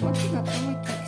What you got to